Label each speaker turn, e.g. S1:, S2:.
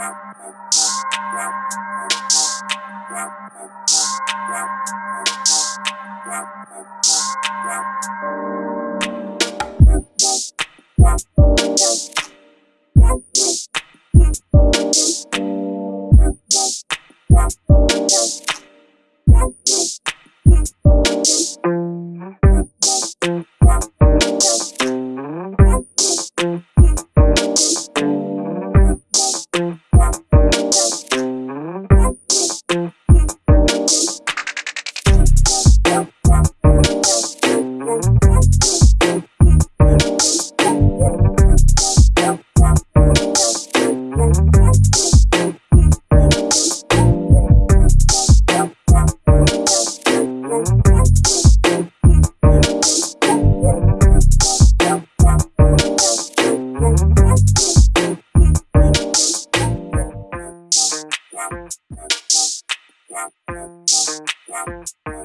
S1: Thank you.
S2: Wow.